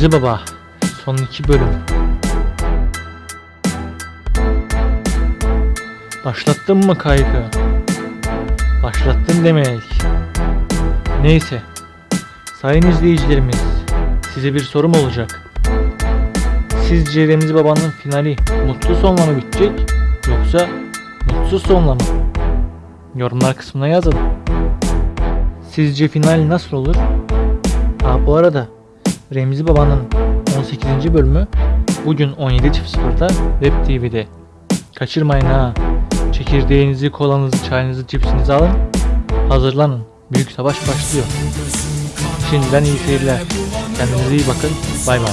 Remzi Baba son iki bölüm. Başlattın mı kaygı? Başlattın demek. Neyse. Sayın izleyicilerimiz, size bir sorum olacak. Sizce Remzi Baba'nın finali mutlu sonla mı bitecek yoksa mutsuz sonla mı? Yorumlar kısmına yazın. Sizce final nasıl olur? Ha bu arada Remzi Baba'nın 18. bölümü bugün 17.00'da Web TV'de. Kaçırmayın ha. Çekirdeğinizi, kolanızı, çayınızı, cipsinizi alın. Hazırlanın. Büyük savaş başlıyor. Şimdiden iyi seyirler. Kendinize iyi bakın. Bay bay.